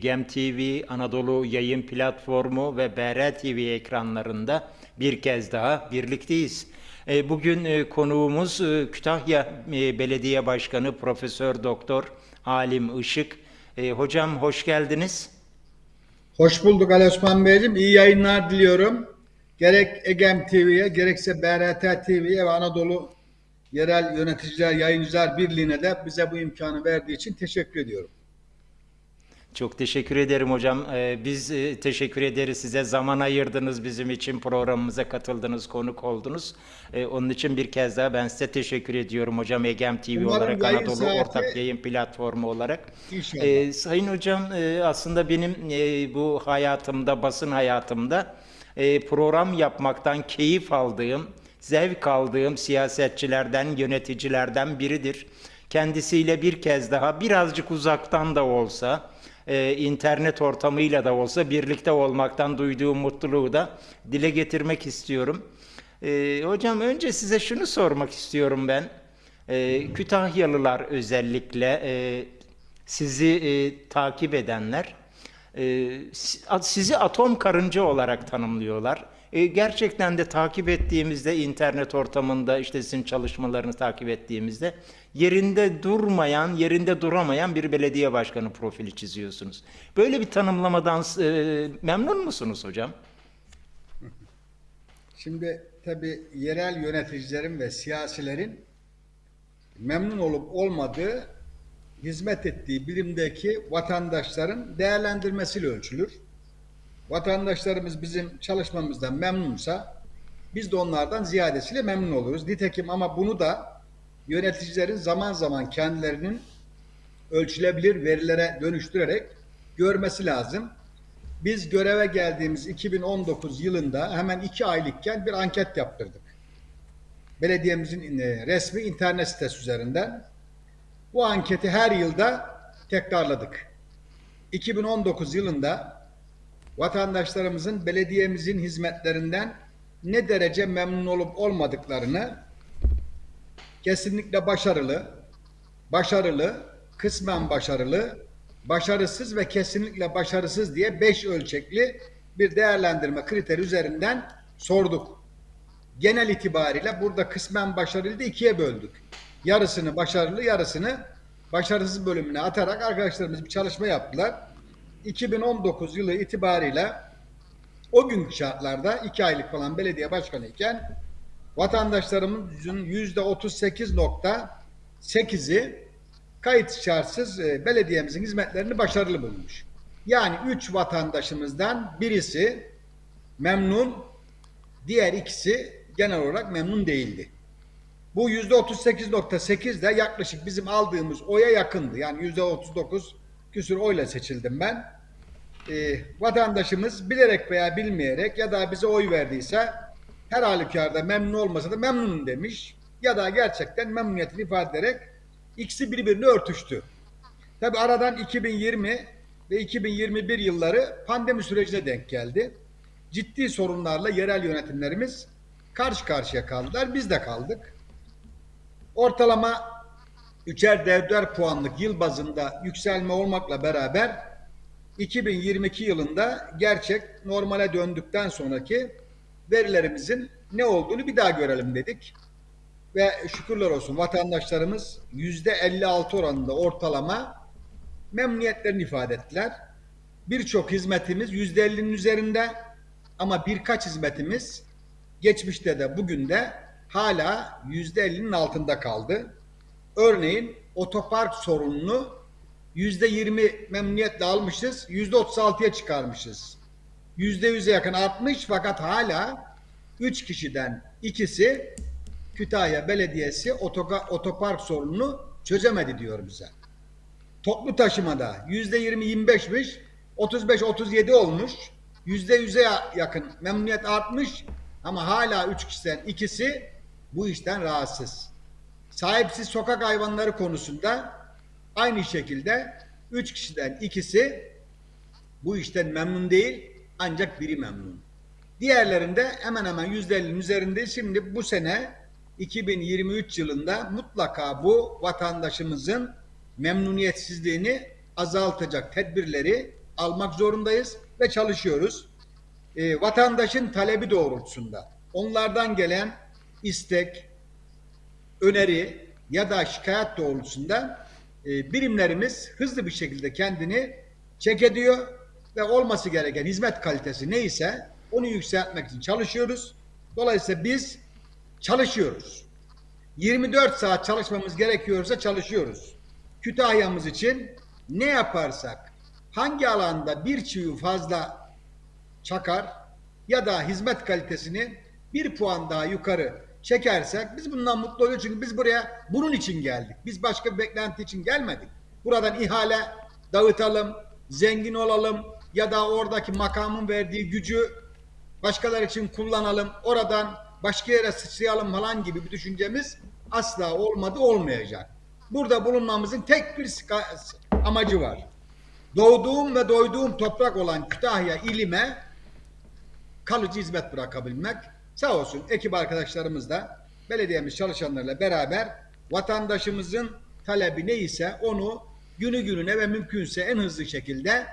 Egem TV, Anadolu Yayın Platformu ve BR TV ekranlarında bir kez daha birlikteyiz. E, Bugün e, konuğumuz e, Kütahya Belediye Başkanı Profesör Doktor Alim Işık. Hocam hoş geldiniz. Hoş bulduk Ali Osman Beyciğim. İyi yayınlar diliyorum. Gerek Egem TV'ye gerekse BRT TV'ye ve Anadolu Yerel Yöneticiler Yayıncılar Birliği'ne de bize bu imkanı verdiği için teşekkür ediyorum. Çok teşekkür ederim hocam. Ee, Biz e, teşekkür ederiz size. Zaman ayırdınız bizim için programımıza katıldınız, konuk oldunuz. Ee, Onun için bir kez daha ben size teşekkür ediyorum hocam. Egem TV Umarım olarak, Anadolu saati- Ortak Yayın Platformu olarak. İnşallah. Ee, Sayın hocam e, aslında benim e, bu hayatımda, basın hayatımda e, program yapmaktan keyif aldığım, zevk aldığım siyasetçilerden, yöneticilerden biridir. Kendisiyle bir kez daha birazcık uzaktan da olsa, e, internet ortamıyla da olsa birlikte olmaktan duyduğum mutluluğu da dile getirmek istiyorum. E, hocam önce size şunu sormak istiyorum ben. E, Kütahyalılar özellikle e, sizi e, takip edenler e, sizi atom karınca olarak tanımlıyorlar. E, gerçekten de takip ettiğimizde internet ortamında işte sizin çalışmalarını takip ettiğimizde yerinde durmayan, yerinde duramayan bir belediye başkanı profili çiziyorsunuz. Böyle bir tanımlamadan e, memnun musunuz hocam? Şimdi tabii yerel yöneticilerin ve siyasilerin memnun olup olmadığı hizmet ettiği bilimdeki vatandaşların değerlendirmesiyle ölçülür. Vatandaşlarımız bizim çalışmamızdan memnunsa biz de onlardan ziyadesiyle memnun oluruz. Nitekim ama bunu da yöneticilerin zaman zaman kendilerinin ölçülebilir verilere dönüştürerek görmesi lazım. Biz göreve geldiğimiz 2019 yılında hemen iki aylıkken bir anket yaptırdık. Belediyemizin e, resmi internet sitesi üzerinden. Bu anketi her yılda tekrarladık. 2019 yılında vatandaşlarımızın belediyemizin hizmetlerinden ne derece memnun olup olmadıklarını kesinlikle başarılı, başarılı, kısmen başarılı, başarısız ve kesinlikle başarısız diye beş ölçekli bir değerlendirme kriteri üzerinden sorduk. Genel itibariyle burada kısmen başarılı ikiye böldük. Yarısını başarılı, yarısını başarısız bölümüne atarak arkadaşlarımız bir çalışma yaptılar. 2019 yılı itibariyle o günkü şartlarda iki aylık falan belediye başkanı iken vatandaşlarımızın yüzde 38.8'i kayıt şartsız e, belediyemizin hizmetlerini başarılı bulmuş. Yani üç vatandaşımızdan birisi memnun, diğer ikisi genel olarak memnun değildi. Bu yüzde 38.8 de yaklaşık bizim aldığımız oya yakındı. Yani yüzde 39 küsur oyla seçildim ben. Ee, vatandaşımız bilerek veya bilmeyerek ya da bize oy verdiyse her halükarda memnun olmasa da memnunum demiş. Ya da gerçekten memnuniyetini ifade ederek ikisi birbirine örtüştü. Tabi aradan 2020 ve 2021 yılları pandemi sürecine denk geldi. Ciddi sorunlarla yerel yönetimlerimiz karşı karşıya kaldılar. Biz de kaldık. Ortalama üçer dörder puanlık yıl bazında yükselme olmakla beraber 2022 yılında gerçek normale döndükten sonraki verilerimizin ne olduğunu bir daha görelim dedik. Ve şükürler olsun vatandaşlarımız yüzde 56 oranında ortalama memnuniyetlerini ifade ettiler. Birçok hizmetimiz yüzde 50'nin üzerinde ama birkaç hizmetimiz geçmişte de bugün de hala yüzde 50'nin altında kaldı. Örneğin otopark sorununu yüzde 20 memnuniyetle almışız, yüzde 36'ya çıkarmışız. Yüzde yüze yakın artmış fakat hala 3 kişiden ikisi Kütahya Belediyesi otoga, otopark sorununu çözemedi diyor bize. Toplu taşımada yüzde 20-25'miş, 35-37 olmuş. Yüzde yüze yakın memnuniyet artmış ama hala üç kişiden ikisi bu işten rahatsız. Sahipsiz sokak hayvanları konusunda aynı şekilde üç kişiden ikisi bu işten memnun değil ancak biri memnun. Diğerlerinde hemen hemen yüzde ellinin üzerinde şimdi bu sene 2023 yılında mutlaka bu vatandaşımızın memnuniyetsizliğini azaltacak tedbirleri almak zorundayız ve çalışıyoruz. E, vatandaşın talebi doğrultusunda onlardan gelen istek, öneri ya da şikayet doğrultusunda e, birimlerimiz hızlı bir şekilde kendini çek ediyor ve olması gereken hizmet kalitesi neyse onu yükseltmek için çalışıyoruz. Dolayısıyla biz çalışıyoruz. 24 saat çalışmamız gerekiyorsa çalışıyoruz. Kütahya'mız için ne yaparsak, hangi alanda bir çivi fazla çakar ya da hizmet kalitesini bir puan daha yukarı çekersek biz bundan mutlu oluyoruz. Çünkü biz buraya bunun için geldik. Biz başka bir beklenti için gelmedik. Buradan ihale dağıtalım, zengin olalım ya da oradaki makamın verdiği gücü başkaları için kullanalım, oradan başka yere sıçrayalım falan gibi bir düşüncemiz asla olmadı, olmayacak. Burada bulunmamızın tek bir amacı var. Doğduğum ve doyduğum toprak olan Kütahya ilime kalıcı hizmet bırakabilmek. Sağ olsun ekip arkadaşlarımız da belediyemiz çalışanlarıyla beraber vatandaşımızın talebi neyse onu günü gününe ve mümkünse en hızlı şekilde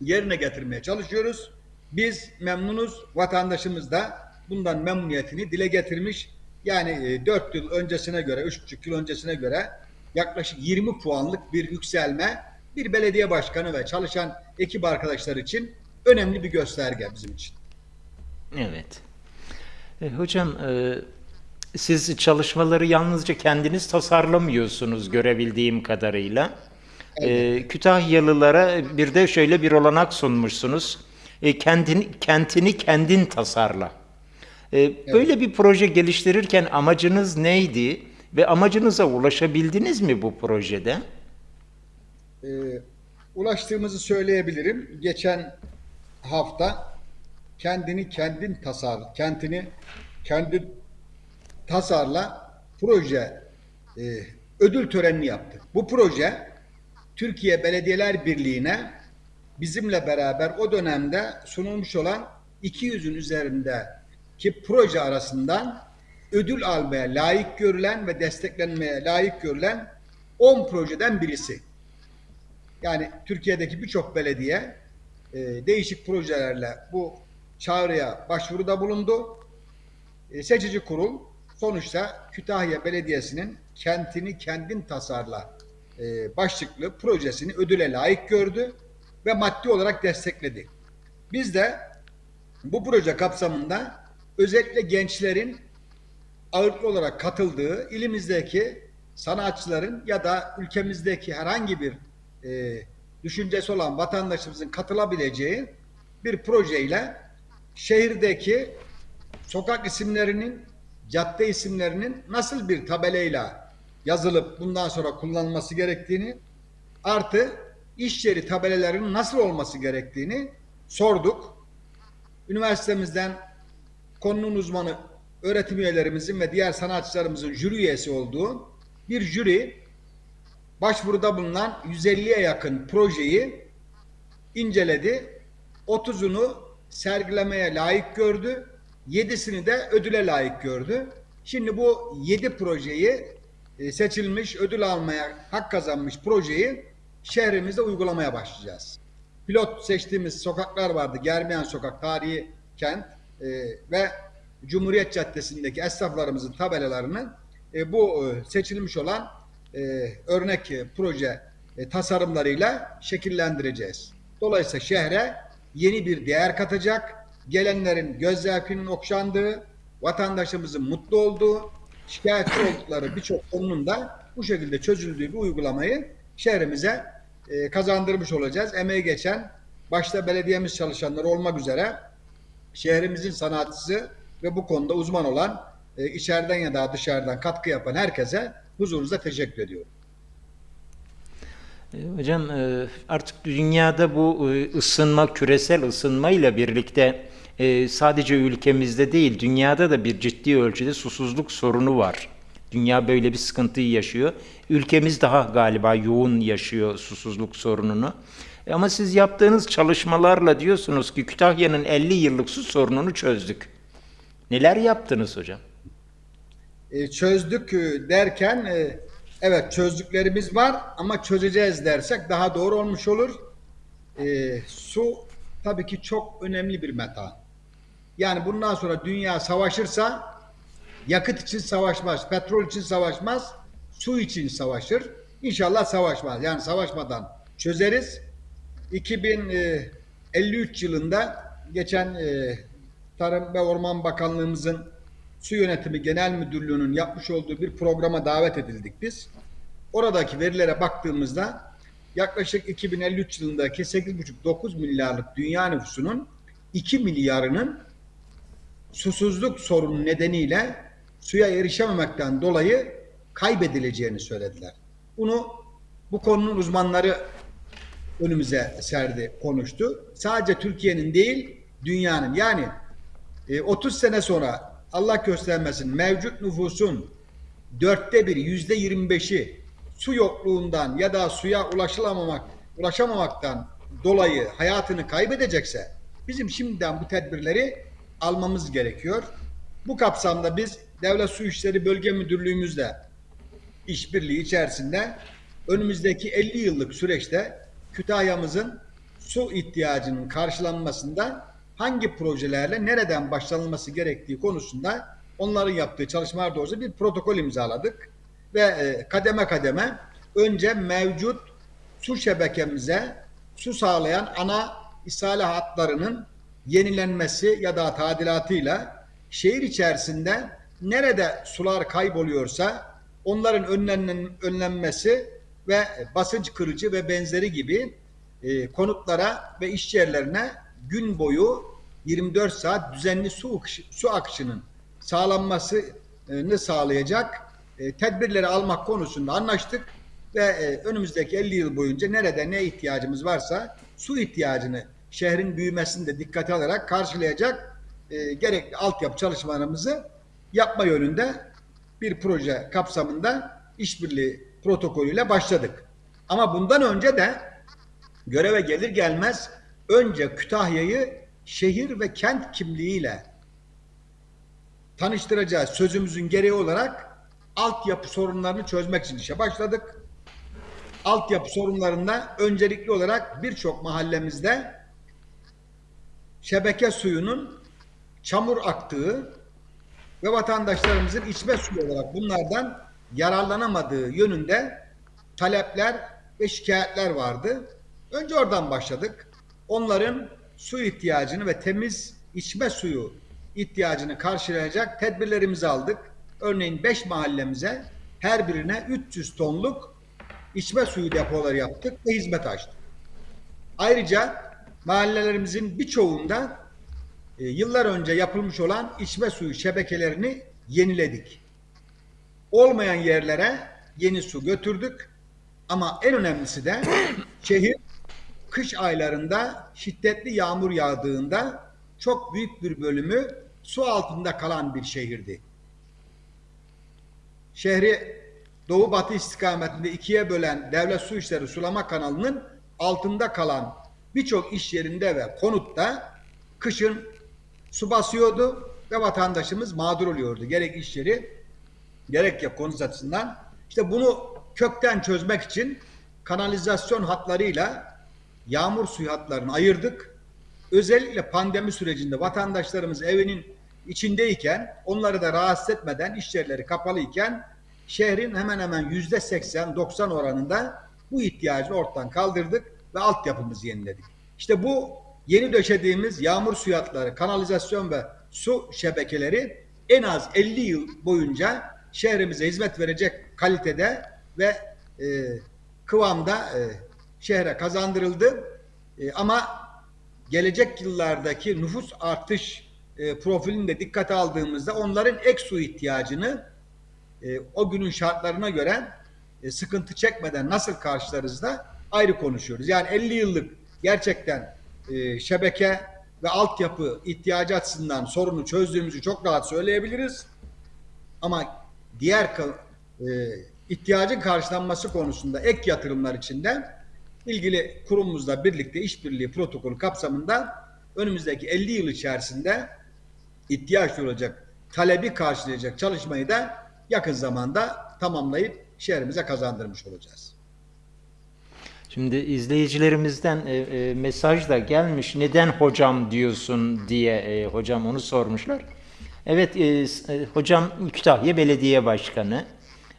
yerine getirmeye çalışıyoruz. Biz memnunuz. Vatandaşımız da bundan memnuniyetini dile getirmiş. Yani 4 yıl öncesine göre, 3,5 yıl öncesine göre yaklaşık 20 puanlık bir yükselme bir belediye başkanı ve çalışan ekip arkadaşlar için önemli bir gösterge bizim için. Evet. E, hocam e, siz çalışmaları yalnızca kendiniz tasarlamıyorsunuz görebildiğim kadarıyla. E, Kütahyalılara bir de şöyle bir olanak sunmuşsunuz. E, kendini, kentini kendin tasarla. E, Böyle bir proje geliştirirken amacınız neydi ve amacınıza ulaşabildiniz mi bu projede? Ee, ulaştığımızı söyleyebilirim. Geçen hafta kendini kendin tasar, kentini kendin tasarla proje e, ödül törenini yaptık. Bu proje Türkiye Belediyeler Birliği'ne bizimle beraber o dönemde sunulmuş olan 200'ün üzerindeki proje arasından ödül almaya layık görülen ve desteklenmeye layık görülen 10 projeden birisi. Yani Türkiye'deki birçok belediye e, değişik projelerle bu çağrıya başvuruda bulundu. E, seçici kurul sonuçta Kütahya Belediyesi'nin kentini kendin tasarla e, başlıklı projesini ödüle layık gördü ve maddi olarak destekledi. Biz de bu proje kapsamında özellikle gençlerin ağırlıklı olarak katıldığı ilimizdeki sanatçıların ya da ülkemizdeki herhangi bir e, düşüncesi olan vatandaşımızın katılabileceği bir projeyle şehirdeki sokak isimlerinin, cadde isimlerinin nasıl bir tabelayla yazılıp bundan sonra kullanılması gerektiğini artı iş yeri tabelalarının nasıl olması gerektiğini sorduk. Üniversitemizden konunun uzmanı öğretim üyelerimizin ve diğer sanatçılarımızın jüri üyesi olduğu bir jüri başvuruda bulunan 150'ye yakın projeyi inceledi. 30'unu sergilemeye layık gördü. 7'sini de ödüle layık gördü. Şimdi bu 7 projeyi seçilmiş, ödül almaya hak kazanmış projeyi şehrimizde uygulamaya başlayacağız. Pilot seçtiğimiz sokaklar vardı. Germiyan Sokak, Tarihi Kent e, ve Cumhuriyet Caddesi'ndeki esnaflarımızın tabelalarını e, bu e, seçilmiş olan e, örnek e, proje e, tasarımlarıyla şekillendireceğiz. Dolayısıyla şehre yeni bir değer katacak, gelenlerin göz zevkinin okşandığı, vatandaşımızın mutlu olduğu, şikayetçi oldukları birçok konunun da bu şekilde çözüldüğü bir uygulamayı şehrimize e, kazandırmış olacağız. Emeği geçen başta belediyemiz çalışanları olmak üzere şehrimizin sanatçısı ve bu konuda uzman olan e, içeriden ya da dışarıdan katkı yapan herkese huzurunuzda teşekkür ediyorum. E, Hocam e, artık dünyada bu e, ısınma, küresel ısınma ile birlikte e, sadece ülkemizde değil, dünyada da bir ciddi ölçüde susuzluk sorunu var. Dünya böyle bir sıkıntıyı yaşıyor. Ülkemiz daha galiba yoğun yaşıyor susuzluk sorununu. E, Ama siz yaptığınız çalışmalarla diyorsunuz ki Kütahya'nın 50 yıllık su sorununu çözdük. Neler yaptınız hocam? E, çözdük e, derken e, evet çözdüklerimiz var ama çözeceğiz dersek daha doğru olmuş olur. e, su tabii ki çok önemli bir meta. Yani bundan sonra dünya savaşırsa yakıt için savaşmaz, petrol için savaşmaz, su için savaşır. İnşallah savaşmaz. Yani savaşmadan çözeriz. 2053 yılında geçen e, Tarım ve Orman Bakanlığımızın Su Yönetimi Genel Müdürlüğü'nün yapmış olduğu bir programa davet edildik biz. Oradaki verilere baktığımızda yaklaşık 2053 yılındaki 8,5-9 milyarlık dünya nüfusunun 2 milyarının susuzluk sorunu nedeniyle suya erişememekten dolayı kaybedileceğini söylediler. Bunu bu konunun uzmanları önümüze serdi, konuştu. Sadece Türkiye'nin değil, dünyanın. Yani e, 30 sene sonra Allah göstermesin mevcut nüfusun dörtte biri, yüzde 25'i su yokluğundan ya da suya ulaşılamamak, ulaşamamaktan dolayı hayatını kaybedecekse bizim şimdiden bu tedbirleri almamız gerekiyor. Bu kapsamda biz Devlet Su İşleri Bölge Müdürlüğümüzle işbirliği içerisinde önümüzdeki 50 yıllık süreçte Kütahya'mızın su ihtiyacının karşılanmasında hangi projelerle nereden başlanılması gerektiği konusunda onların yaptığı çalışmalar doğrusu bir protokol imzaladık ve e, kademe kademe önce mevcut su şebekemize su sağlayan ana ishale hatlarının yenilenmesi ya da tadilatıyla şehir içerisinde nerede sular kayboluyorsa onların önlenen, önlenmesi ve basınç kırıcı ve benzeri gibi e, konutlara ve iş yerlerine gün boyu 24 saat düzenli su, su akışının sağlanmasını sağlayacak e, tedbirleri almak konusunda anlaştık ve e, önümüzdeki 50 yıl boyunca nerede ne ihtiyacımız varsa su ihtiyacını şehrin büyümesini de dikkate alarak karşılayacak e, gerekli altyapı çalışmalarımızı yapma yönünde bir proje kapsamında işbirliği protokolüyle başladık. Ama bundan önce de göreve gelir gelmez önce Kütahya'yı şehir ve kent kimliğiyle tanıştıracağız sözümüzün gereği olarak altyapı sorunlarını çözmek için işe başladık. Altyapı sorunlarında öncelikli olarak birçok mahallemizde şebeke suyunun çamur aktığı ve vatandaşlarımızın içme suyu olarak bunlardan yararlanamadığı yönünde talepler ve şikayetler vardı. Önce oradan başladık. Onların su ihtiyacını ve temiz içme suyu ihtiyacını karşılayacak tedbirlerimizi aldık. Örneğin 5 mahallemize her birine 300 tonluk içme suyu depoları yaptık ve hizmet açtık. Ayrıca mahallelerimizin birçoğunda e, yıllar önce yapılmış olan içme suyu şebekelerini yeniledik. Olmayan yerlere yeni su götürdük. Ama en önemlisi de şehir kış aylarında şiddetli yağmur yağdığında çok büyük bir bölümü su altında kalan bir şehirdi. Şehri doğu batı istikametinde ikiye bölen devlet su işleri sulama kanalının altında kalan birçok iş yerinde ve konutta kışın su basıyordu ve vatandaşımız mağdur oluyordu. Gerek iş yeri gerek ya konut açısından. İşte bunu kökten çözmek için kanalizasyon hatlarıyla yağmur suyu hatlarını ayırdık. Özellikle pandemi sürecinde vatandaşlarımız evinin içindeyken onları da rahatsız etmeden iş yerleri kapalıyken şehrin hemen hemen yüzde 80-90 oranında bu ihtiyacı ortadan kaldırdık ve altyapımızı yeniledik. İşte bu yeni döşediğimiz yağmur suyu hatları, kanalizasyon ve su şebekeleri en az 50 yıl boyunca şehrimize hizmet verecek kalitede ve e, kıvamda e, şehre kazandırıldı. E, ama gelecek yıllardaki nüfus artış e, profilini de dikkate aldığımızda onların ek su ihtiyacını e, o günün şartlarına göre e, sıkıntı çekmeden nasıl karşılarız da ayrı konuşuyoruz. Yani 50 yıllık gerçekten e, şebeke ve altyapı ihtiyacı açısından sorunu çözdüğümüzü çok rahat söyleyebiliriz. Ama diğer e, ihtiyacın karşılanması konusunda ek yatırımlar içinde ilgili kurumumuzla birlikte işbirliği protokolü kapsamında önümüzdeki 50 yıl içerisinde ihtiyaç duyulacak talebi karşılayacak çalışmayı da yakın zamanda tamamlayıp şehrimize kazandırmış olacağız. Şimdi izleyicilerimizden e, e, mesaj da gelmiş. Neden hocam diyorsun diye e, hocam onu sormuşlar. Evet e, e, hocam Kütahya Belediye Başkanı.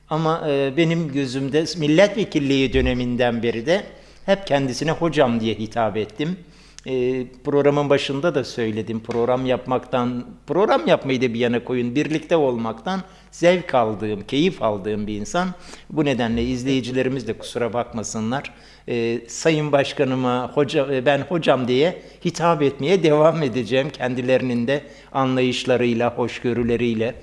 Ama e, benim gözümde milletvekilliği döneminden beri de hep kendisine hocam diye hitap ettim. E, programın başında da söyledim. Program yapmaktan, program yapmayı da bir yana koyun. Birlikte olmaktan zevk aldığım, keyif aldığım bir insan. Bu nedenle izleyicilerimiz de kusura bakmasınlar. E, Sayın Başkanıma hoca, e, ben hocam diye hitap etmeye devam edeceğim. Kendilerinin de anlayışlarıyla, hoşgörüleriyle.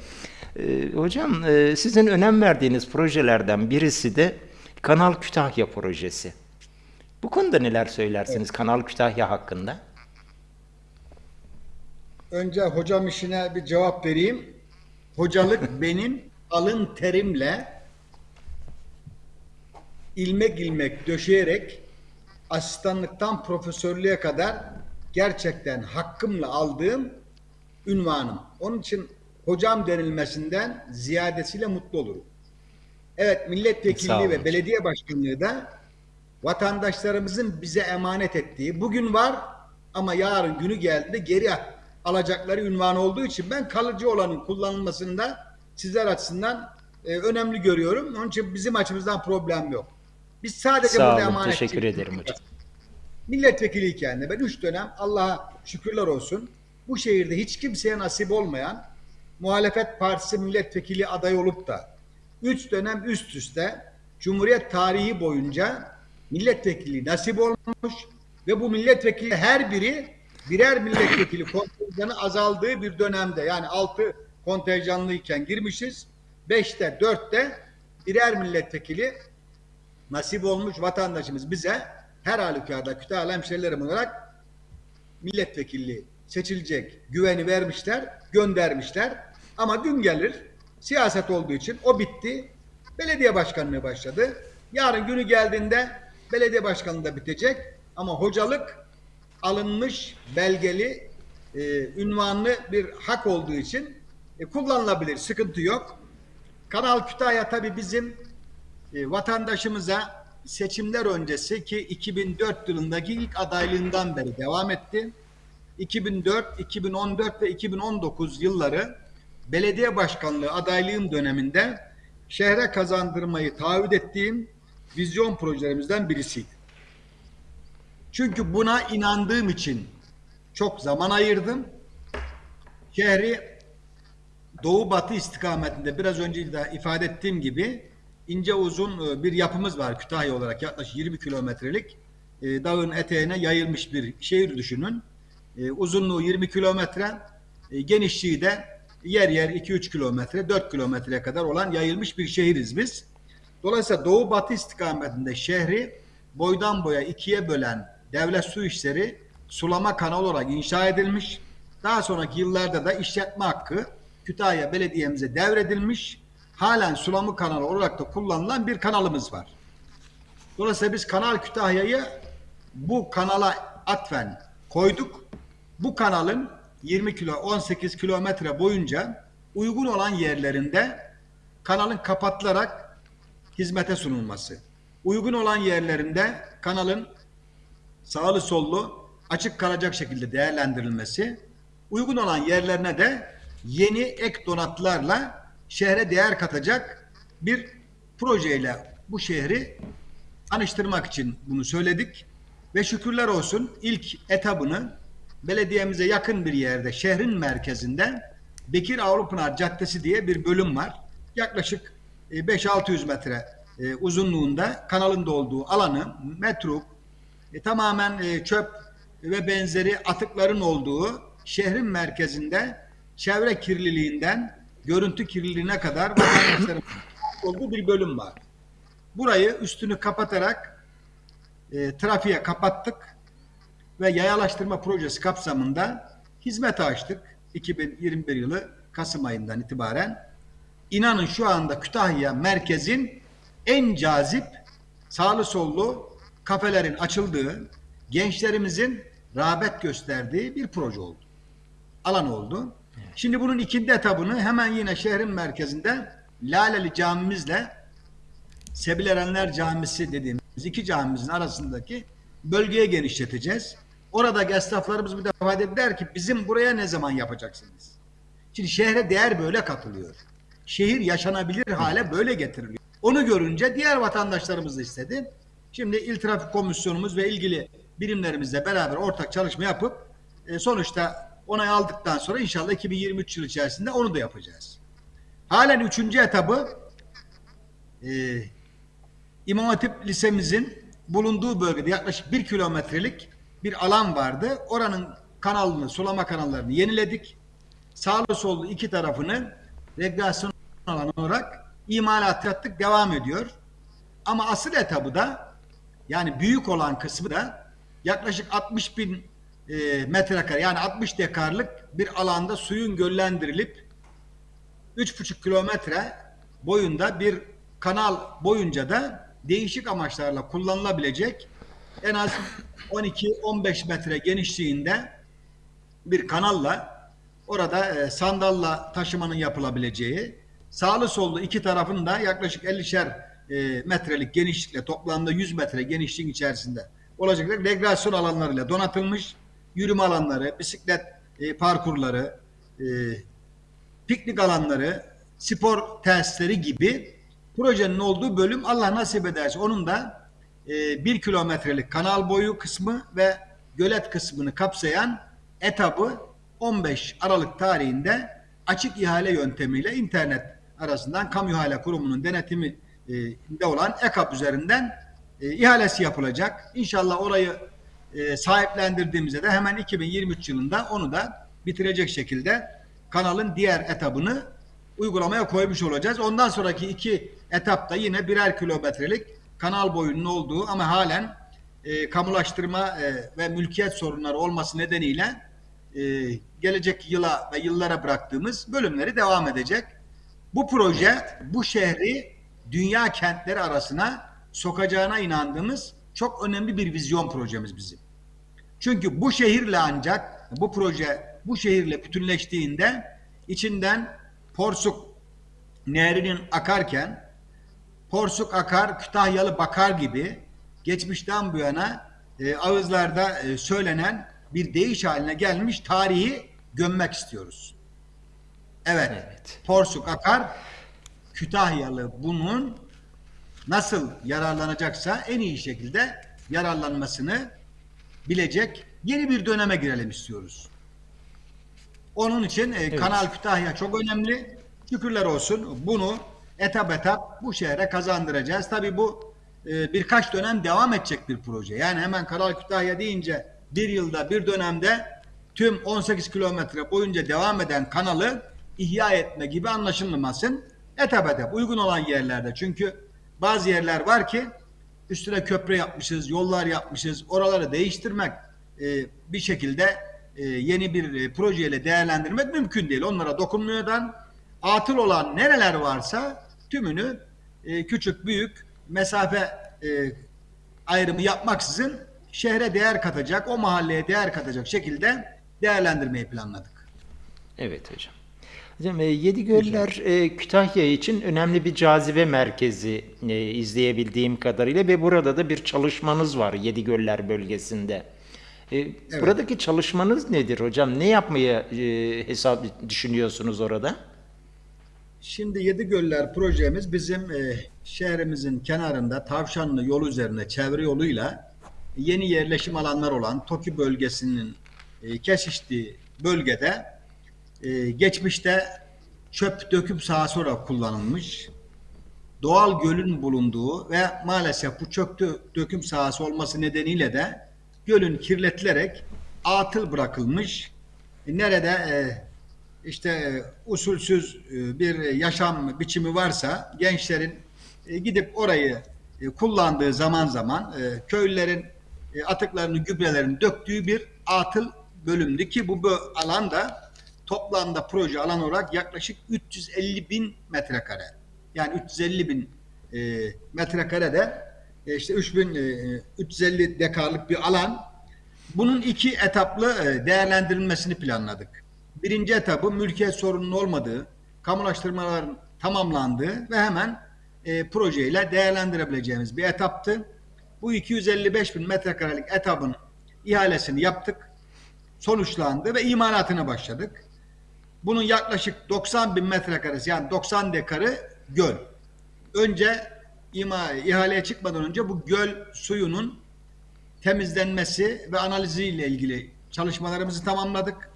Ee, hocam e, sizin önem verdiğiniz projelerden birisi de Kanal Kütahya projesi. Bu konuda neler söylersiniz Kanal Kütahya hakkında? Önce hocam işine bir cevap vereyim. Hocalık benim alın terimle ilmek ilmek döşeyerek asistanlıktan profesörlüğe kadar gerçekten hakkımla aldığım ünvanım. Onun için hocam denilmesinden ziyadesiyle mutlu olurum. Evet milletvekilliği ve belediye başkanlığı da vatandaşlarımızın bize emanet ettiği bugün var ama yarın günü geldiğinde geri alacakları ünvan olduğu için ben kalıcı olanın kullanılmasını da sizler açısından e, önemli görüyorum. Onun için bizim açımızdan problem yok. Biz sadece Sağ burada olun, emanet teşekkür ederim hocam. Milletvekiliyken de ben üç dönem Allah'a şükürler olsun bu şehirde hiç kimseye nasip olmayan muhalefet partisi milletvekili adayı olup da üç dönem üst üste Cumhuriyet tarihi boyunca milletvekili nasip olmuş ve bu milletvekili her biri birer milletvekili kontenjanı azaldığı bir dönemde yani altı kontenjanlıyken girmişiz. Beşte dörtte birer milletvekili nasip olmuş vatandaşımız bize her halükarda Kütahya hemşerilerim olarak milletvekilliği seçilecek güveni vermişler, göndermişler. Ama gün gelir siyaset olduğu için o bitti. Belediye başkanlığı başladı. Yarın günü geldiğinde belediye başkanlığı da bitecek. Ama hocalık alınmış belgeli e, ünvanlı bir hak olduğu için e, kullanılabilir. Sıkıntı yok. Kanal Kütahya tabii bizim e, vatandaşımıza seçimler öncesi ki 2004 yılındaki ilk adaylığından beri devam etti. 2004, 2014 ve 2019 yılları belediye başkanlığı adaylığım döneminde şehre kazandırmayı taahhüt ettiğim vizyon projelerimizden birisiydi. Çünkü buna inandığım için çok zaman ayırdım. Şehri doğu batı istikametinde biraz önce de ifade ettiğim gibi ince uzun e, bir yapımız var Kütahya olarak yaklaşık 20 kilometrelik e, dağın eteğine yayılmış bir şehir düşünün. E, Uzunluğu 20 kilometre, genişliği de yer yer 2-3 kilometre, 4 kilometreye kadar olan yayılmış bir şehiriz biz. Dolayısıyla doğu batı istikametinde şehri boydan boya ikiye bölen devlet su işleri sulama kanalı olarak inşa edilmiş. Daha sonraki yıllarda da işletme hakkı Kütahya Belediye'mize devredilmiş. Halen sulama kanalı olarak da kullanılan bir kanalımız var. Dolayısıyla biz Kanal Kütahya'yı bu kanala atfen koyduk. Bu kanalın 20 kilo 18 kilometre boyunca uygun olan yerlerinde kanalın kapatılarak hizmete sunulması. Uygun olan yerlerinde kanalın sağlı sollu açık kalacak şekilde değerlendirilmesi, uygun olan yerlerine de yeni ek donatlarla şehre değer katacak bir projeyle bu şehri tanıştırmak için bunu söyledik ve şükürler olsun ilk etabını belediyemize yakın bir yerde şehrin merkezinde Bekir Avlupınar Caddesi diye bir bölüm var. Yaklaşık 5-600 metre e, uzunluğunda kanalın olduğu alanı metruk e, tamamen e, çöp ve benzeri atıkların olduğu şehrin merkezinde çevre kirliliğinden görüntü kirliliğine kadar olduğu bir bölüm var. Burayı üstünü kapatarak e, trafiğe kapattık ve yayalaştırma projesi kapsamında hizmete açtık. 2021 yılı Kasım ayından itibaren. İnanın şu anda Kütahya merkezin en cazip sağlı sollu kafelerin açıldığı, gençlerimizin rağbet gösterdiği bir proje oldu. Alan oldu. Şimdi bunun ikinci etabını hemen yine şehrin merkezinde Laleli camimizle Sebil Erenler Camisi dediğim iki camimizin arasındaki bölgeye genişleteceğiz. Oradaki esnaflarımız bir defa dediler ki bizim buraya ne zaman yapacaksınız? Şimdi şehre değer böyle katılıyor. Şehir yaşanabilir hale böyle getiriliyor. Onu görünce diğer vatandaşlarımız da istedi. Şimdi İl Trafik Komisyonumuz ve ilgili birimlerimizle beraber ortak çalışma yapıp e, sonuçta onay aldıktan sonra inşallah 2023 yıl içerisinde onu da yapacağız. Halen üçüncü etabı e, İmam Hatip Lisemizin bulunduğu bölgede yaklaşık bir kilometrelik bir alan vardı. Oranın kanalını, sulama kanallarını yeniledik. Sağlı sollu iki tarafını rekreasyon alanı olarak imalat yaptık, devam ediyor. Ama asıl etabı da yani büyük olan kısmı da yaklaşık 60 bin e, metrekare yani 60 dekarlık bir alanda suyun göllendirilip 3,5 kilometre boyunda bir kanal boyunca da değişik amaçlarla kullanılabilecek en az 12-15 metre genişliğinde bir kanalla orada e, sandalla taşımanın yapılabileceği sağlı sollu iki tarafın da yaklaşık 50'şer e, metrelik genişlikle toplamda 100 metre genişliğin içerisinde olacak rekreasyon alanlarıyla donatılmış yürüme alanları, bisiklet e, parkurları, e, piknik alanları, spor tesisleri gibi projenin olduğu bölüm Allah nasip ederse onun da e, bir kilometrelik kanal boyu kısmı ve gölet kısmını kapsayan etabı 15 Aralık tarihinde açık ihale yöntemiyle internet arasından Kamu İhale Kurumu'nun denetimi e, olan EKAP üzerinden e, ihalesi yapılacak. İnşallah orayı e, sahiplendirdiğimizde de hemen 2023 yılında onu da bitirecek şekilde kanalın diğer etabını uygulamaya koymuş olacağız. Ondan sonraki iki etapta yine birer kilometrelik kanal boyunun olduğu ama halen e, kamulaştırma e, ve mülkiyet sorunları olması nedeniyle e, gelecek yıla ve yıllara bıraktığımız bölümleri devam edecek. Bu proje bu şehri dünya kentleri arasına sokacağına inandığımız çok önemli bir vizyon projemiz bizim. Çünkü bu şehirle ancak bu proje bu şehirle bütünleştiğinde içinden Porsuk Nehri'nin akarken Porsuk akar, Kütahyalı bakar gibi geçmişten bu yana e, ağızlarda e, söylenen bir deyiş haline gelmiş tarihi gömmek istiyoruz. Evet, Evet. Porsuk akar, Kütahyalı bunun nasıl yararlanacaksa en iyi şekilde yararlanmasını bilecek yeni bir döneme girelim istiyoruz. Onun için e, Kanal Kütahya çok önemli. Şükürler olsun bunu etap etap bu şehre kazandıracağız. Tabii bu e, birkaç dönem devam edecek bir proje. Yani hemen Kanal Kütahya deyince bir yılda bir dönemde tüm 18 kilometre boyunca devam eden kanalı ihya etme gibi anlaşılmasın. Etap etap uygun olan yerlerde. Çünkü bazı yerler var ki üstüne köprü yapmışız, yollar yapmışız. Oraları değiştirmek e, bir şekilde e, yeni bir e, projeyle değerlendirmek mümkün değil. Onlara dokunmuyordan atıl olan nereler varsa tümünü e, küçük büyük mesafe e, ayrımı yapmaksızın şehre değer katacak, o mahalleye değer katacak şekilde değerlendirmeyi planladık. Evet hocam. Hocam e, Yedigöller e, Kütahya için önemli bir cazibe merkezi e, izleyebildiğim kadarıyla ve burada da bir çalışmanız var Yedigöller bölgesinde. E, Buradaki çalışmanız nedir hocam? Ne yapmayı e, hesap düşünüyorsunuz orada? Şimdi Yedi Göller projemiz bizim e, şehrimizin kenarında Tavşanlı yol üzerine çevre yoluyla yeni yerleşim alanlar olan Toki bölgesinin e, kesiştiği bölgede e, geçmişte çöp döküm sahası olarak kullanılmış. Doğal gölün bulunduğu ve maalesef bu çöp dö- döküm sahası olması nedeniyle de gölün kirletilerek atıl bırakılmış. E, nerede e, işte e, usulsüz e, bir yaşam biçimi varsa gençlerin gidip orayı kullandığı zaman zaman köylülerin atıklarını, gübrelerini döktüğü bir atıl bölümdü ki bu bö- alanda toplamda proje alan olarak yaklaşık 350 bin metrekare. Yani 350 bin e, metrekarede e, işte 3000 e, 350 dekarlık bir alan. Bunun iki etaplı e, değerlendirilmesini planladık. Birinci etabı mülkiyet sorunun olmadığı, kamulaştırmaların tamamlandığı ve hemen e, projeyle değerlendirebileceğimiz bir etaptı. bu 255 bin metrekarelik etabın ihalesini yaptık. Sonuçlandı ve imalatına başladık. Bunun yaklaşık 90 bin metrekaresi yani 90 dekarı göl. Önce ima, ihaleye çıkmadan önce bu göl suyunun temizlenmesi ve analiziyle ilgili çalışmalarımızı tamamladık.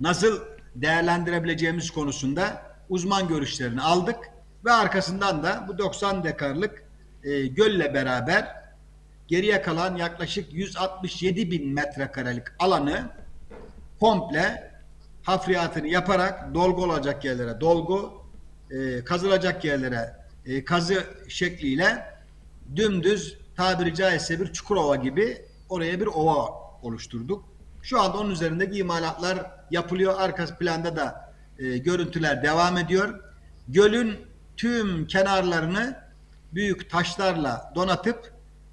Nasıl değerlendirebileceğimiz konusunda uzman görüşlerini aldık ve arkasından da bu 90 dekarlık e, gölle beraber geriye kalan yaklaşık 167 bin metrekarelik alanı komple hafriyatını yaparak dolgu olacak yerlere dolgu, e, kazılacak yerlere e, kazı şekliyle dümdüz tabiri caizse bir çukurova gibi oraya bir ova oluşturduk. Şu anda onun üzerindeki imalatlar yapılıyor. Arka planda da e, görüntüler devam ediyor. Gölün tüm kenarlarını büyük taşlarla donatıp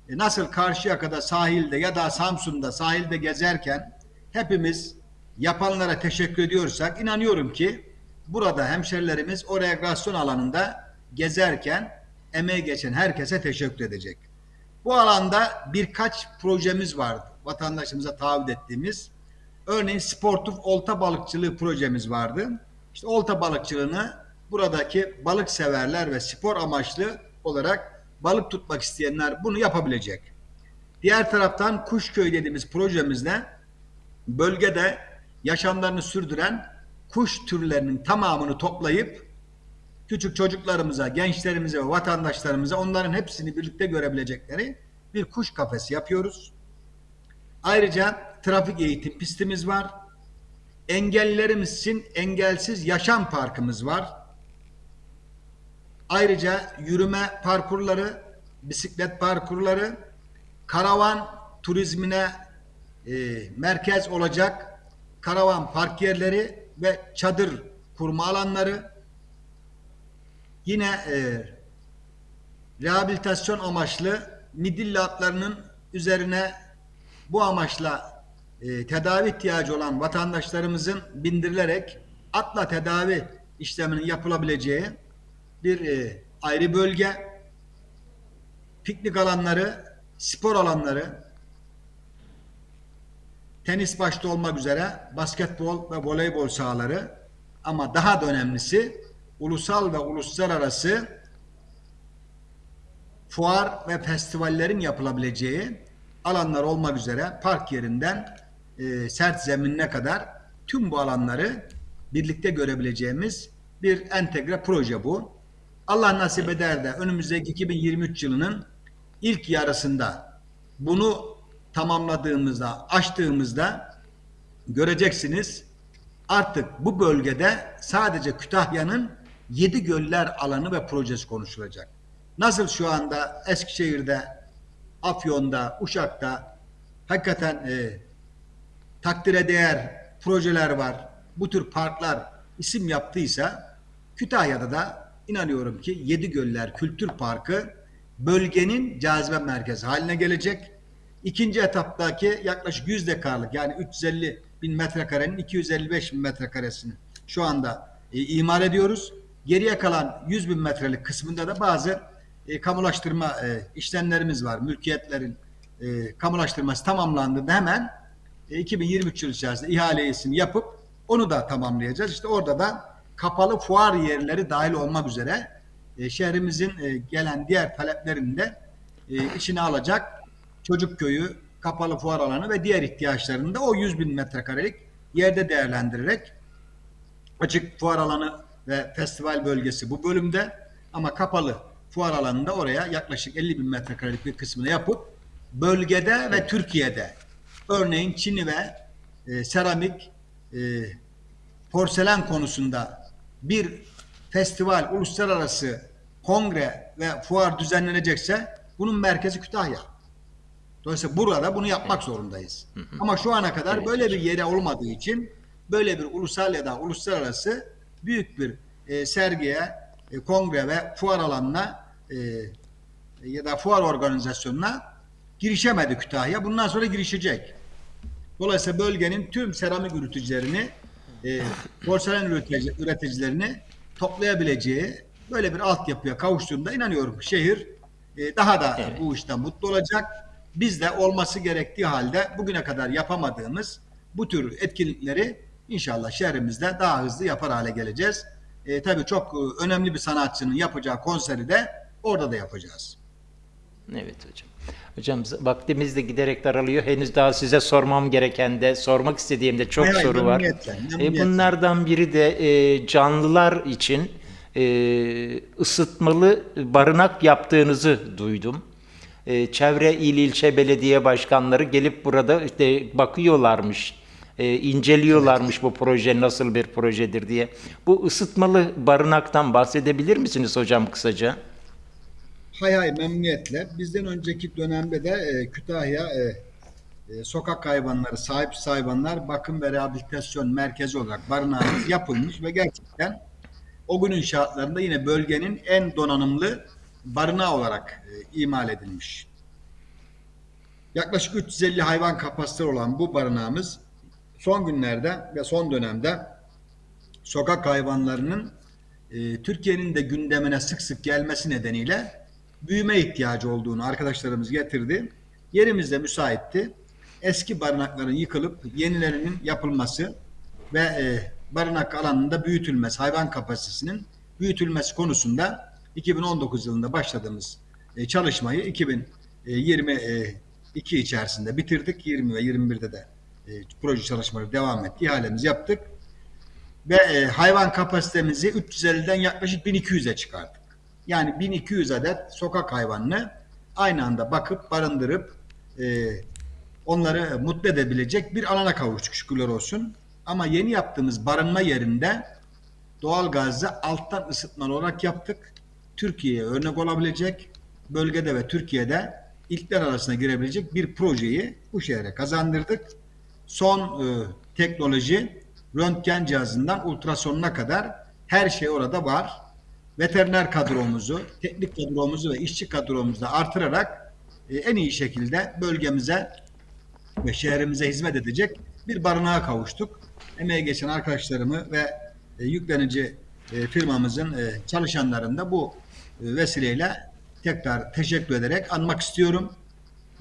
e, nasıl Karşıyaka'da sahilde ya da Samsun'da sahilde gezerken hepimiz yapanlara teşekkür ediyorsak inanıyorum ki burada hemşerilerimiz o rekreasyon alanında gezerken emeği geçen herkese teşekkür edecek. Bu alanda birkaç projemiz vardı. Vatandaşımıza taahhüt ettiğimiz. Örneğin sportif olta balıkçılığı projemiz vardı. İşte olta balıkçılığını buradaki balık severler ve spor amaçlı olarak balık tutmak isteyenler bunu yapabilecek. Diğer taraftan Kuşköy dediğimiz projemizde bölgede yaşamlarını sürdüren kuş türlerinin tamamını toplayıp küçük çocuklarımıza, gençlerimize ve vatandaşlarımıza onların hepsini birlikte görebilecekleri bir kuş kafesi yapıyoruz. Ayrıca trafik eğitim pistimiz var. Engellilerimiz için engelsiz yaşam parkımız var. Ayrıca yürüme parkurları, bisiklet parkurları, karavan turizmine e, merkez olacak karavan park yerleri ve çadır kurma alanları, yine e, rehabilitasyon amaçlı midilli atlarının üzerine bu amaçla e, tedavi ihtiyacı olan vatandaşlarımızın bindirilerek atla tedavi işleminin yapılabileceği bir e, ayrı bölge, piknik alanları, spor alanları, tenis başta olmak üzere basketbol ve voleybol sahaları ama daha da önemlisi ulusal ve uluslararası fuar ve festivallerin yapılabileceği alanlar olmak üzere park yerinden e, sert zeminine kadar tüm bu alanları birlikte görebileceğimiz bir entegre proje bu. Allah nasip eder de önümüzdeki 2023 yılının ilk yarısında bunu tamamladığımızda, açtığımızda göreceksiniz artık bu bölgede sadece Kütahya'nın yedi göller alanı ve projesi konuşulacak. Nasıl şu anda Eskişehir'de, Afyon'da, Uşak'ta hakikaten e, takdire değer projeler var. Bu tür parklar isim yaptıysa Kütahya'da da inanıyorum ki Yedi Göller Kültür Parkı bölgenin cazibe merkezi haline gelecek. İkinci etaptaki yaklaşık 100 dekarlık yani 350 bin metrekarenin 255 bin metrekaresini şu anda e, imar ediyoruz. Geriye kalan 100 bin metrelik kısmında da bazı e, kamulaştırma e, işlemlerimiz var. Mülkiyetlerin e, kamulaştırması tamamlandığında hemen e, 2023 yılı içerisinde ihalesini yapıp onu da tamamlayacağız. İşte orada da kapalı fuar yerleri dahil olmak üzere e, şehrimizin e, gelen diğer taleplerini de e, içine alacak çocuk köyü, kapalı fuar alanı ve diğer ihtiyaçlarını da o 100 bin metrekarelik yerde değerlendirerek açık fuar alanı ve festival bölgesi bu bölümde ama kapalı fuar alanında oraya yaklaşık 50 bin metrekarelik bir kısmını yapıp bölgede ve Türkiye'de örneğin Çin'i ve e, seramik e, porselen konusunda bir festival, uluslararası kongre ve fuar düzenlenecekse bunun merkezi Kütahya. Dolayısıyla burada bunu yapmak zorundayız. Ama şu ana kadar böyle bir yere olmadığı için böyle bir ulusal ya da uluslararası büyük bir e, sergiye, e, kongre ve fuar alanına e, ya da fuar organizasyonuna girişemedi Kütahya. Bundan sonra girişecek. Dolayısıyla bölgenin tüm seramik üreticilerini, e, porselen üretici, üreticilerini toplayabileceği böyle bir altyapıya kavuştuğunda inanıyorum şehir e, daha da Evet. bu işte mutlu olacak. Biz de olması gerektiği halde bugüne kadar yapamadığımız bu tür etkinlikleri inşallah şehrimizde daha hızlı yapar hale geleceğiz. E, tabii çok e, önemli bir sanatçının yapacağı konseri de orada da yapacağız. Evet hocam. Hocam vaktimiz de giderek daralıyor. Henüz daha size sormam gereken de, sormak istediğim de çok hay, soru var. E, bunlardan biri de e, canlılar için e, ısıtmalı barınak yaptığınızı duydum. E, çevre il ilçe belediye başkanları gelip burada işte bakıyorlarmış, e, inceliyorlarmış bu proje nasıl bir projedir diye. Bu ısıtmalı barınaktan bahsedebilir misiniz hocam kısaca? Hay hay memnuniyetle. Bizden önceki dönemde de e, Kütahya e, e, sokak hayvanları, sahip hayvanlar bakım ve rehabilitasyon merkezi olarak barınağımız yapılmış ve gerçekten o günün şartlarında yine bölgenin en donanımlı barınağı olarak e, imal edilmiş. Yaklaşık 350 hayvan kapasiteli olan bu barınağımız son günlerde ve son dönemde sokak hayvanlarının e, Türkiye'nin de gündemine sık sık gelmesi nedeniyle büyüme ihtiyacı olduğunu arkadaşlarımız getirdi. Yerimiz de müsaitti. Eski barınakların yıkılıp yenilerinin yapılması ve e, barınak alanında büyütülmesi, hayvan kapasitesinin büyütülmesi konusunda 2019 yılında başladığımız e, çalışmayı 2022 içerisinde bitirdik. 20 ve 21'de de e, proje çalışmaları devam etti. İhalemizi yaptık ve e, hayvan kapasitemizi 350'den yaklaşık 1200'e çıkardık. Yani 1200 adet sokak hayvanını aynı anda bakıp barındırıp onları mutlu edebilecek bir alana kavuştuk şükürler olsun. Ama yeni yaptığımız barınma yerinde doğal gazı alttan ısıtmalı olarak yaptık. Türkiye'ye örnek olabilecek bölgede ve Türkiye'de ilkler arasına girebilecek bir projeyi bu şehre kazandırdık. Son e, teknoloji röntgen cihazından ultrasonuna kadar her şey orada var. Veteriner kadromuzu, teknik kadromuzu ve işçi kadromuzu da artırarak e, en iyi şekilde bölgemize ve şehrimize hizmet edecek bir barınağa kavuştuk. Emeğe geçen arkadaşlarımı ve e, yüklenici e, firmamızın e, çalışanlarını da bu vesileyle tekrar teşekkür ederek anmak istiyorum.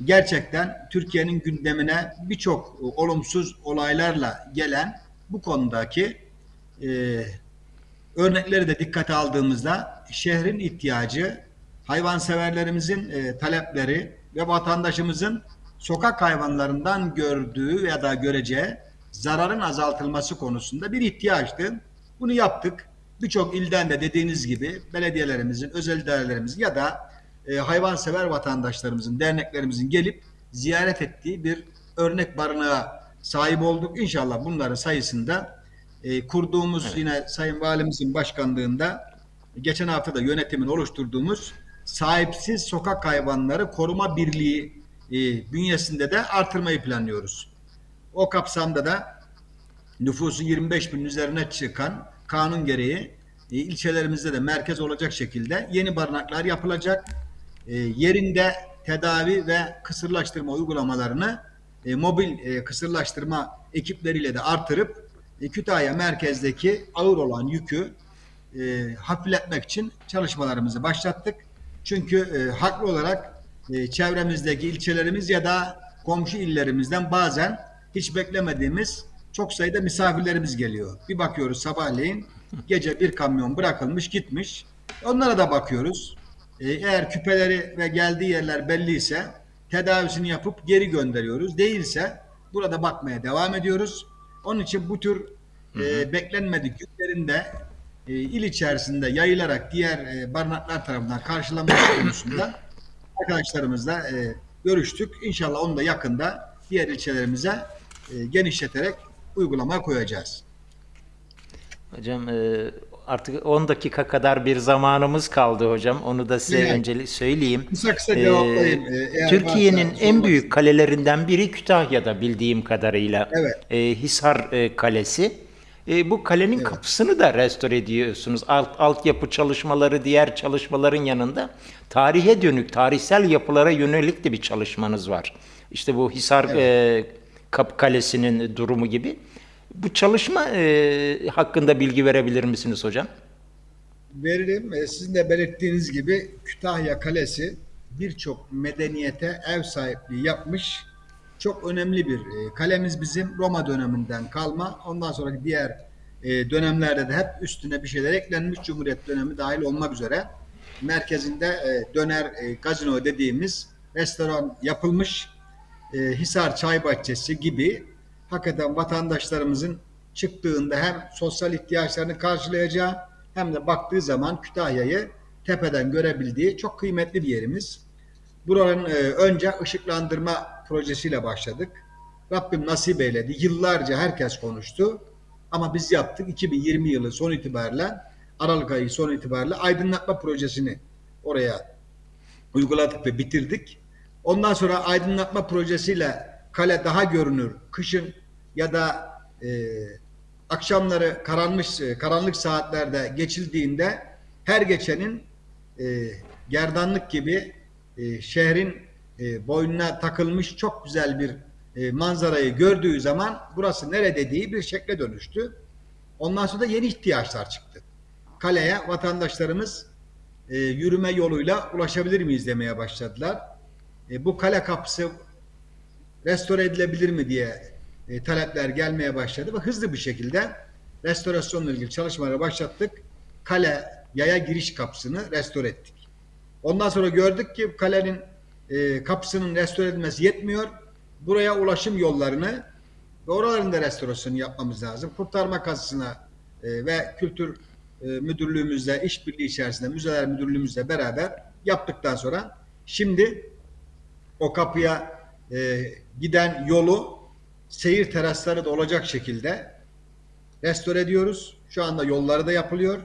Gerçekten Türkiye'nin gündemine birçok e, olumsuz olaylarla gelen bu konudaki e, örnekleri de dikkate aldığımızda şehrin ihtiyacı, hayvanseverlerimizin e, talepleri ve vatandaşımızın sokak hayvanlarından gördüğü ya da göreceği zararın azaltılması konusunda bir ihtiyaçtı. Bunu yaptık. Birçok ilden de dediğiniz gibi belediyelerimizin, özel idarelerimizin ya da e, hayvansever vatandaşlarımızın, derneklerimizin gelip ziyaret ettiği bir örnek barınağa sahip olduk. İnşallah bunların sayısında e, kurduğumuz yine Sayın Valimizin başkanlığında geçen hafta da yönetimin oluşturduğumuz sahipsiz sokak hayvanları koruma birliği e, bünyesinde de artırmayı planlıyoruz. O kapsamda da nüfusun 25 binin üzerine çıkan kanun gereği e, ilçelerimizde de merkez olacak şekilde yeni barınaklar yapılacak. E, yerinde tedavi ve kısırlaştırma uygulamalarını e, mobil e, kısırlaştırma ekipleriyle de artırıp Kütahya merkezdeki ağır olan yükü hafifletmek için çalışmalarımızı başlattık. Çünkü haklı olarak çevremizdeki ilçelerimiz ya da komşu illerimizden bazen hiç beklemediğimiz çok sayıda misafirlerimiz geliyor. Bir bakıyoruz sabahleyin gece bir kamyon bırakılmış gitmiş. Onlara da bakıyoruz. E, eğer küpeleri ve geldiği yerler belliyse tedavisini yapıp geri gönderiyoruz. Değilse burada bakmaya devam ediyoruz. Onun için bu tür e, beklenmedik yüklerin de e, il içerisinde yayılarak diğer e, barınaklar tarafından karşılanması konusunda arkadaşlarımızla e, görüştük. İnşallah onu da yakında diğer ilçelerimize e, genişleterek uygulamaya koyacağız. Hocam e, artık 10 dakika kadar bir zamanımız kaldı hocam. Onu da size Evet. öncelik söyleyeyim. Kısa kısa cevaplayayım. Ee, Türkiye'nin en büyük kalelerinden biri Kütahya'da bildiğim kadarıyla. Evet. E, Hisar e, Kalesi. E, bu kalenin kapısını da restore ediyorsunuz. Alt, altyapı çalışmaları, diğer çalışmaların yanında tarihe dönük, tarihsel yapılara yönelik de bir çalışmanız var. İşte bu Hisar e, Kapı Kalesi'nin durumu gibi. Bu çalışma e, hakkında bilgi verebilir misiniz hocam? veririm. E, sizin de belirttiğiniz gibi Kütahya Kalesi birçok medeniyete ev sahipliği yapmış çok önemli bir e, kalemiz bizim Roma döneminden kalma. Ondan sonraki diğer e, dönemlerde de hep üstüne bir şeyler eklenmiş. Cumhuriyet dönemi dahil olmak üzere merkezinde döner gazino dediğimiz restoran yapılmış. E, Hisar Çay Bahçesi gibi hakikaten vatandaşlarımızın çıktığında hem sosyal ihtiyaçlarını karşılayacağı hem de baktığı zaman Kütahya'yı tepeden görebildiği çok kıymetli bir yerimiz. Buranın e, önce ışıklandırma projesiyle başladık. Rabbim nasip eyledi. Yıllarca herkes konuştu. Ama biz yaptık. 2020 yılı son itibariyle Aralık ayı son itibariyle aydınlatma projesini oraya uyguladık ve bitirdik. Ondan sonra aydınlatma projesiyle kale daha görünür. Kışın ya da e, akşamları karanmış e, karanlık saatlerde geçildiğinde her geçenin e, gerdanlık gibi e, şehrin e, boynuna takılmış çok güzel bir e, manzarayı gördüğü zaman burası nere dediği bir şekle dönüştü. Ondan sonra da yeni ihtiyaçlar çıktı. Kaleye vatandaşlarımız e, yürüme yoluyla ulaşabilir miyiz demeye başladılar. E, bu kale kapısı restore edilebilir mi diye e, talepler gelmeye başladı ve hızlı bir şekilde restorasyonla ilgili çalışmalara başlattık. Kale yaya giriş kapısını restore ettik. Ondan sonra gördük ki kalenin e, kapısının restore edilmesi yetmiyor. Buraya ulaşım yollarını ve oraların da restorasyonu yapmamız lazım. Kurtarma kazısına e, ve kültür e, müdürlüğümüzle işbirliği içerisinde müzeler müdürlüğümüzle beraber yaptıktan sonra şimdi o kapıya e, giden yolu seyir terasları da olacak şekilde restore ediyoruz. Şu anda yolları da yapılıyor.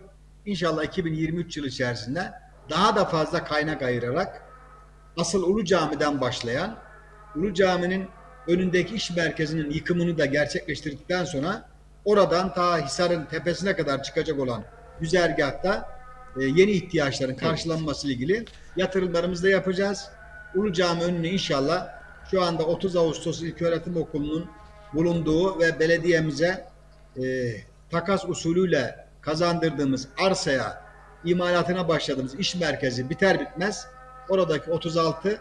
İnşallah 2023 yılı içerisinde daha da fazla kaynak ayırarak asıl Ulu Cami'den başlayan Ulu Cami'nin önündeki iş merkezinin yıkımını da gerçekleştirdikten sonra oradan ta Hisar'ın tepesine kadar çıkacak olan güzergahta e, yeni ihtiyaçların karşılanması ile ilgili yatırımlarımızı da yapacağız. Ulu Cami önüne inşallah şu anda 30 Ağustos İlköğretim Okulu'nun bulunduğu ve belediyemize e, takas usulüyle kazandırdığımız arsaya imalatına başladığımız iş merkezi biter bitmez oradaki 36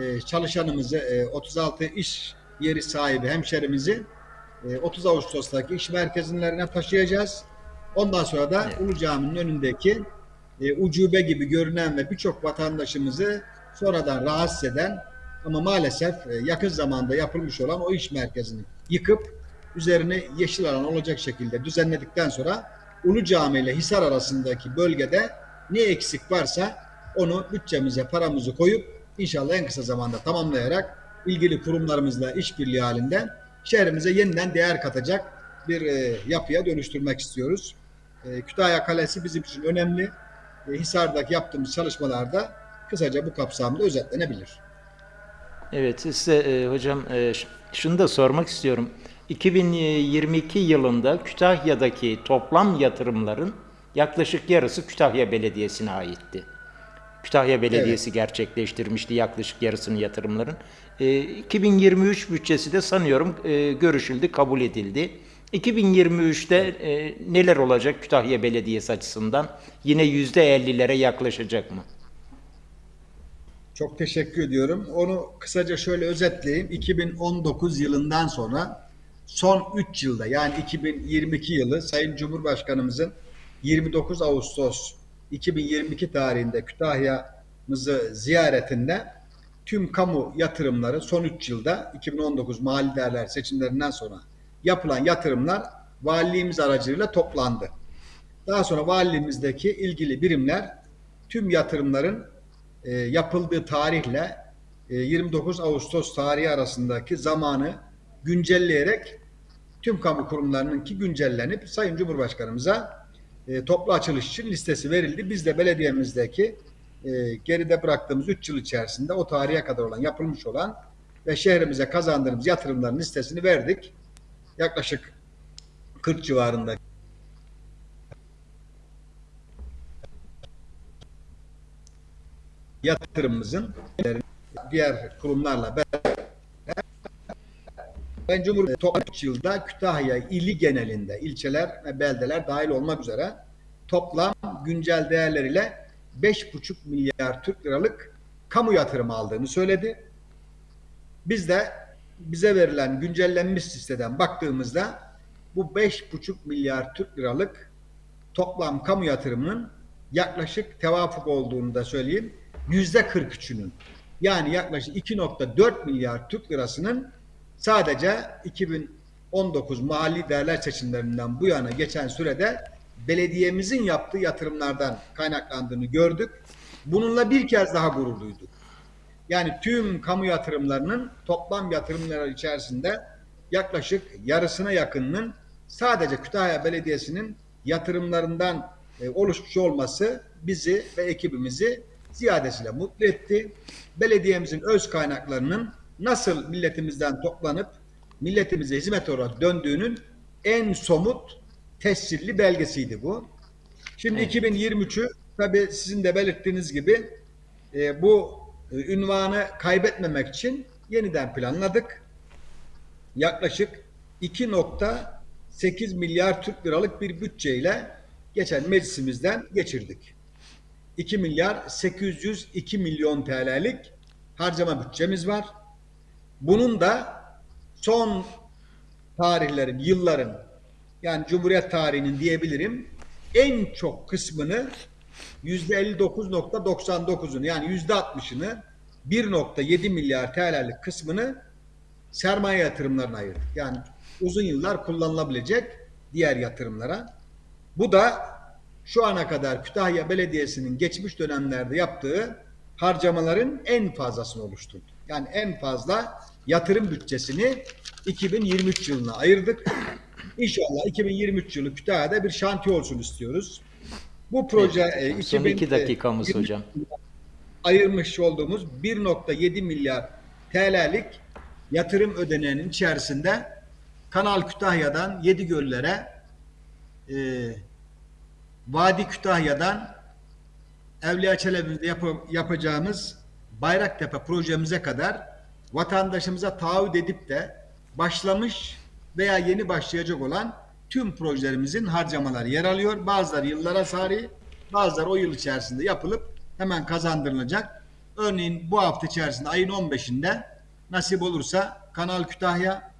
e, çalışanımızı, e, 36 iş yeri sahibi hemşerimizi e, 30 Ağustos'taki iş merkezinlerine taşıyacağız. Ondan sonra da Evet. Ulu Cami'nin önündeki e, ucube gibi görünen ve birçok vatandaşımızı sonradan rahatsız eden ama maalesef e, yakın zamanda yapılmış olan o iş merkezini yıkıp üzerine yeşil alan olacak şekilde düzenledikten sonra Ulu Cami ile Hisar arasındaki bölgede ne eksik varsa onu bütçemize paramızı koyup inşallah en kısa zamanda tamamlayarak ilgili kurumlarımızla işbirliği halinde şehrimize yeniden değer katacak bir e, yapıya dönüştürmek istiyoruz. E, Kütahya Kalesi bizim için önemli. E, Hisar'daki yaptığımız çalışmalarda kısaca bu kapsamda özetlenebilir. Evet size e, hocam e, şunu da sormak istiyorum. 2022 yılında Kütahya'daki toplam yatırımların yaklaşık yarısı Kütahya Belediyesi'ne aitti. Kütahya Belediyesi gerçekleştirmişti yaklaşık yarısını yatırımların. E, 2023 bütçesi de sanıyorum e, görüşüldü, kabul edildi. 2023'te e, neler olacak Kütahya Belediyesi açısından? Yine %50'lere yaklaşacak mı? Çok teşekkür ediyorum. Onu kısaca şöyle özetleyeyim. 2019 yılından sonra son 3 yılda yani 2022 yılı Sayın Cumhurbaşkanımızın 29 Ağustos 2022 tarihinde Kütahya'mızı ziyaretinde tüm kamu yatırımları son 3 yılda 2019 mali değerler seçimlerinden sonra yapılan yatırımlar valiliğimiz aracılığıyla toplandı. Daha sonra valiliğimizdeki ilgili birimler tüm yatırımların e, yapıldığı tarihle e, 29 Ağustos tarihi arasındaki zamanı güncelleyerek tüm kamu kurumlarınınki güncellenip Sayın Cumhurbaşkanımıza e, toplu açılış için listesi verildi. Biz de belediyemizdeki e, geride bıraktığımız 3 yıl içerisinde o tarihe kadar olan yapılmış olan ve şehrimize kazandırdığımız yatırımların listesini verdik. Yaklaşık 40 civarında yatırımımızın diğer kurumlarla beraber ben Cumhurbaşkanı toplam 3 yılda Kütahya ili genelinde ilçeler ve beldeler dahil olmak üzere toplam güncel değerleriyle 5,5 milyar Türk liralık kamu yatırımı aldığını söyledi. Biz de bize verilen güncellenmiş listeden baktığımızda bu 5,5 milyar Türk liralık toplam kamu yatırımının yaklaşık tevafuk olduğunu da söyleyeyim. Yüzde 43'ünün yani yaklaşık 2.4 milyar Türk lirasının sadece 2019 mahalli değerler seçimlerinden bu yana geçen sürede belediyemizin yaptığı yatırımlardan kaynaklandığını gördük. Bununla bir kez daha gurur duyduk. Yani tüm kamu yatırımlarının toplam yatırımları içerisinde yaklaşık yarısına yakınının sadece Kütahya Belediyesi'nin yatırımlarından e, oluşmuş olması bizi ve ekibimizi ziyadesiyle mutlu etti. Belediyemizin öz kaynaklarının nasıl milletimizden toplanıp milletimize hizmet olarak döndüğünün en somut tescilli belgesiydi bu. Şimdi Evet. 2023'ü tabii sizin de belirttiğiniz gibi e, bu e, ünvanı kaybetmemek için yeniden planladık. Yaklaşık 2.8 milyar Türk liralık bir bütçeyle geçen meclisimizden geçirdik. 2 milyar 802 milyon TL'lik harcama bütçemiz var. Bunun da son tarihlerin, yılların yani Cumhuriyet tarihinin diyebilirim en çok kısmını %59.99'unu yani %60'ını 1.7 milyar TL'lik kısmını sermaye yatırımlarına ayırdık. Yani uzun yıllar kullanılabilecek diğer yatırımlara. Bu da şu ana kadar Kütahya Belediyesi'nin geçmiş dönemlerde yaptığı harcamaların en fazlasını oluşturdu. Yani en fazla yatırım bütçesini 2023 yılına ayırdık. İnşallah 2023 yılı Kütahya'da bir şantiye olsun istiyoruz. Bu proje e, 2000 iki dakikamız 20 hocam. ayırmış olduğumuz 1.7 milyar TL'lik yatırım ödeneğinin içerisinde Kanal Kütahya'dan Yedigöller'e e, Vadi Kütahya'dan Evliya Çelebi'de yap- yapacağımız Bayraktepe projemize kadar vatandaşımıza taahhüt edip de başlamış veya yeni başlayacak olan tüm projelerimizin harcamaları yer alıyor. Bazıları yıllara sari, bazıları o yıl içerisinde yapılıp hemen kazandırılacak. Örneğin bu hafta içerisinde ayın 15'inde nasip olursa Kanal Kütahya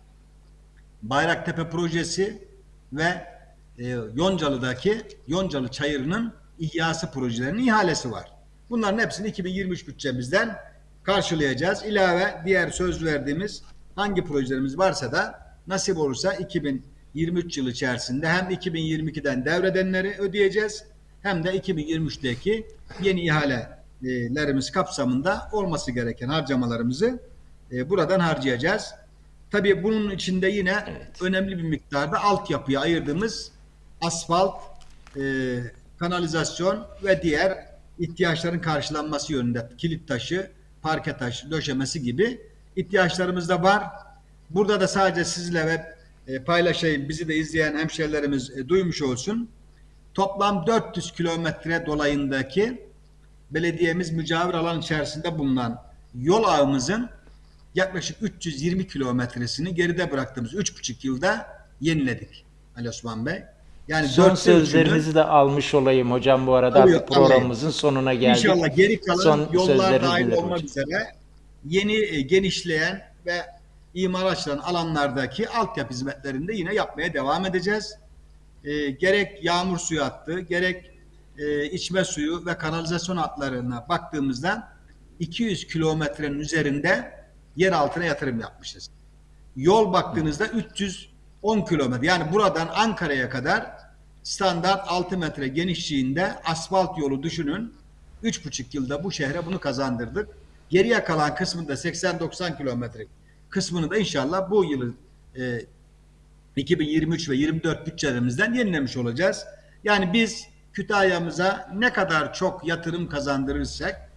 Bayraktepe projesi ve e, Yoncalı'daki Yoncalı Çayırı'nın ihyası projelerinin ihalesi var. Bunların hepsini 2023 bütçemizden karşılayacağız. İlave diğer söz verdiğimiz hangi projelerimiz varsa da nasip olursa 2023 yılı içerisinde hem 2022'den devredenleri ödeyeceğiz hem de 2023'teki yeni ihalelerimiz kapsamında olması gereken harcamalarımızı e, buradan harcayacağız. Tabii bunun içinde yine Evet. önemli bir miktarda altyapıya ayırdığımız asfalt, e, kanalizasyon ve diğer ihtiyaçların karşılanması yönünde kilit taşı, parke taşı, döşemesi gibi ihtiyaçlarımız da var. Burada da sadece sizle ve e, paylaşayım, bizi de izleyen hemşehrilerimiz e, duymuş olsun. Toplam 400 kilometre dolayındaki belediyemiz mücavir alan içerisinde bulunan yol ağımızın yaklaşık 320 kilometresini geride bıraktığımız 3,5 yılda yeniledik Ali Osman Bey. Yani Son sözlerinizi de almış olayım hocam bu arada artık programımızın sonuna geldik. İnşallah geri kalan Son yollar dahil olmak hocam. üzere yeni e, genişleyen ve imar açılan alanlardaki altyapı hizmetlerini de yine yapmaya devam edeceğiz. E, gerek yağmur suyu hattı, gerek e, içme suyu ve kanalizasyon hatlarına baktığımızda 200 kilometrenin üzerinde yer altına yatırım yapmışız. Yol baktığınızda 310 kilometre. Yani buradan Ankara'ya kadar standart 6 metre genişliğinde asfalt yolu düşünün. 3,5 yılda bu şehre bunu kazandırdık. Geriye kalan kısmında 80-90 kilometre kısmını da inşallah bu yılı e, 2023 ve 24 bütçelerimizden yenilemiş olacağız. Yani biz Kütahya'mıza ne kadar çok yatırım kazandırırsak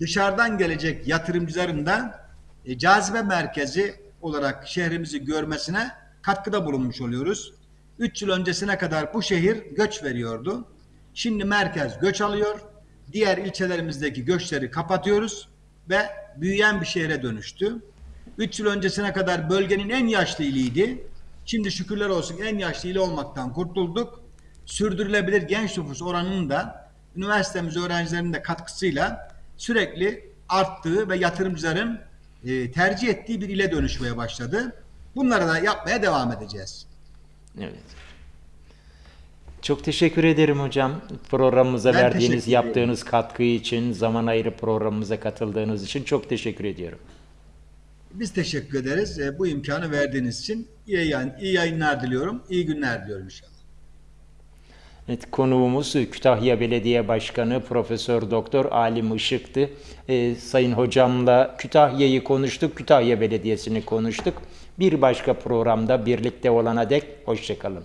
dışarıdan gelecek yatırımcıların da e, cazibe merkezi olarak şehrimizi görmesine katkıda bulunmuş oluyoruz. 3 yıl öncesine kadar bu şehir göç veriyordu. Şimdi merkez göç alıyor. Diğer ilçelerimizdeki göçleri kapatıyoruz ve büyüyen bir şehre dönüştü. 3 yıl öncesine kadar bölgenin en yaşlı iliydi. Şimdi şükürler olsun en yaşlı ili olmaktan kurtulduk. Sürdürülebilir genç nüfus oranının da üniversitemiz öğrencilerinin de katkısıyla sürekli arttığı ve yatırımcıların e, tercih ettiği bir ile dönüşmeye başladı. Bunları da yapmaya devam edeceğiz. Evet. Çok teşekkür ederim hocam. Programımıza Ben verdiğiniz, yaptığınız katkı için, zaman ayırıp programımıza katıldığınız için çok teşekkür ediyorum. Biz teşekkür ederiz. E, bu imkanı verdiğiniz için iyi, yayın, iyi yayınlar diliyorum. İyi günler diliyorum inşallah. Evet, konuğumuz Kütahya Belediye Başkanı Profesör Doktor Alim Işık'tı. Ee, sayın hocamla Kütahya'yı konuştuk, Kütahya Belediyesi'ni konuştuk. Bir başka programda birlikte olana dek hoşçakalın.